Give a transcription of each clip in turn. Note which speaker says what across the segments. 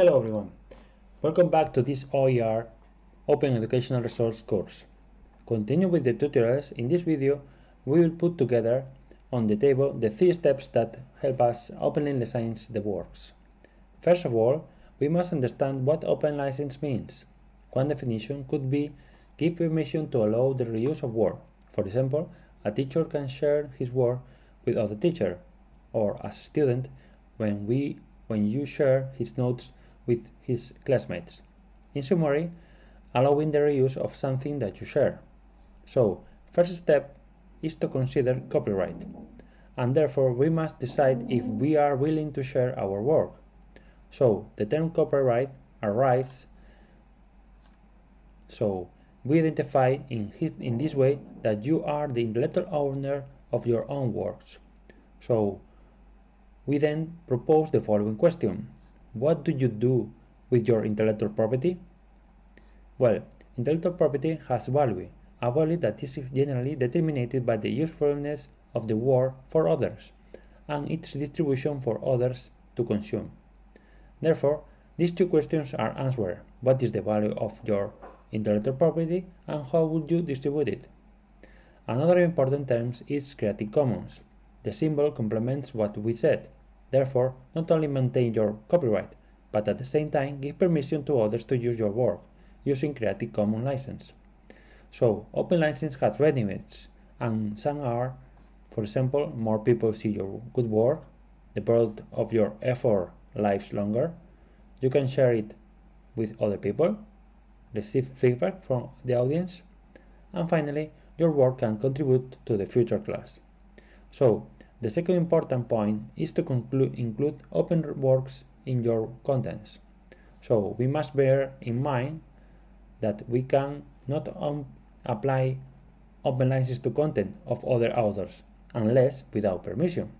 Speaker 1: Hello everyone, welcome back to this OER Open Educational Resource course. Continue with the tutorials, in this video we will put together on the table the three steps that help us openly license the works. First of all, we must understand what open license means. One definition could be give permission to allow the reuse of work. For example, a teacher can share his work with other teacher, or as a student, when we when you share his notes with his classmates. In summary, allowing the reuse of something that you share. So, first step is to consider copyright, and therefore we must decide if we are willing to share our work. So, the term copyright arrives so we identify in, his, in this way that you are the intellectual owner of your own works. So we then propose the following question. What do you do with your intellectual property? Well, intellectual property has value, a value that is generally determined by the usefulness of the work for others and its distribution for others to consume. Therefore, these two questions are answered. What is the value of your intellectual property and how would you distribute it? Another important term is Creative Commons. The symbol complements what we said. Therefore, not only maintain your copyright, but at the same time give permission to others to use your work using Creative Commons license. So, open license has benefits, and some are, for example, more people see your good work, the product of your effort lives longer, you can share it with other people, receive feedback from the audience, and finally, your work can contribute to the future class. So, the second important point is to include open works in your contents. So, we must bear in mind that we can not apply open license to content of other authors unless without permission.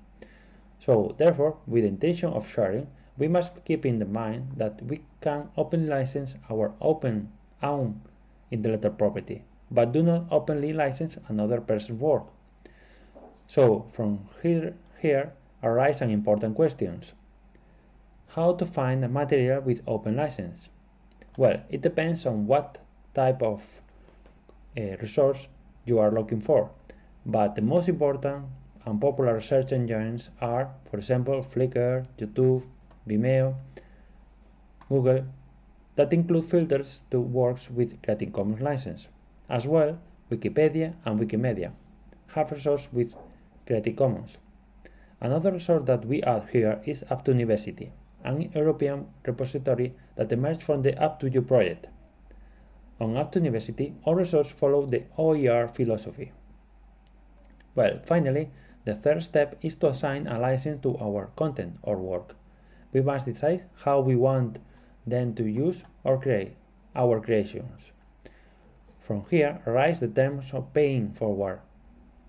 Speaker 1: So, therefore, with the intention of sharing, we must keep in mind that we can open license our open own intellectual property, but do not openly license another person's work. So from here, here arise some important questions. How to find a material with open license? Well, it depends on what type of uh, resource you are looking for, but the most important and popular search engines are, for example, Flickr, YouTube, Vimeo, Google, that include filters to works with Creative Commons license. As well, Wikipedia and Wikimedia have resources with Creative Commons. Another resource that we add here is Up2University, an European repository that emerged from the Up2U project. On Up2University, all resources follow the OER philosophy. Well, finally, the third step is to assign a license to our content or work. We must decide how we want then to use or create our creations. From here arise the terms of paying forward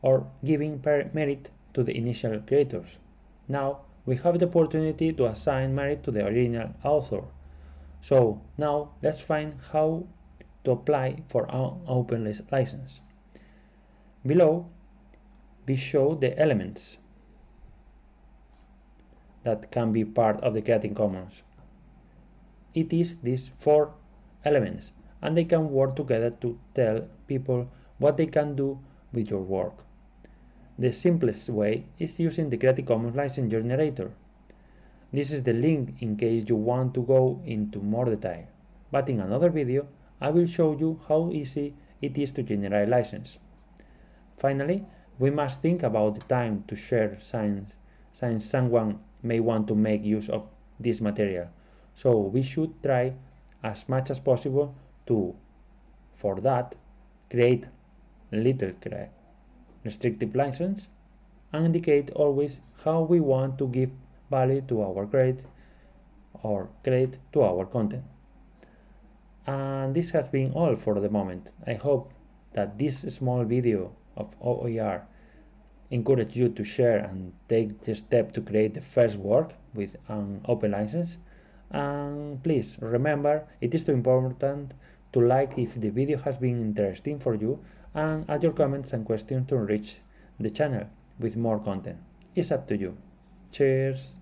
Speaker 1: or giving merit to the initial creators. Now we have the opportunity to assign merit to the original author. So now let's find how to apply for an open license. Below we show the elements that can be part of the Creative Commons. It is these four elements and they can work together to tell people what they can do with your work. The simplest way is using the Creative Commons license generator. This is the link in case you want to go into more detail, but in another video I will show you how easy it is to generate a license. Finally, we must think about the time to share science since someone may want to make use of this material. So we should try as much as possible to, for that, create little restrictive license and indicate always how we want to give value to our credit or credit to our content. And this has been all for the moment. I hope that this small video of OER encourage you to share and take the step to create the first work with an open license and please remember it is too important to like if the video has been interesting for you and add your comments and questions to enrich the channel with more content. It's up to you. Cheers!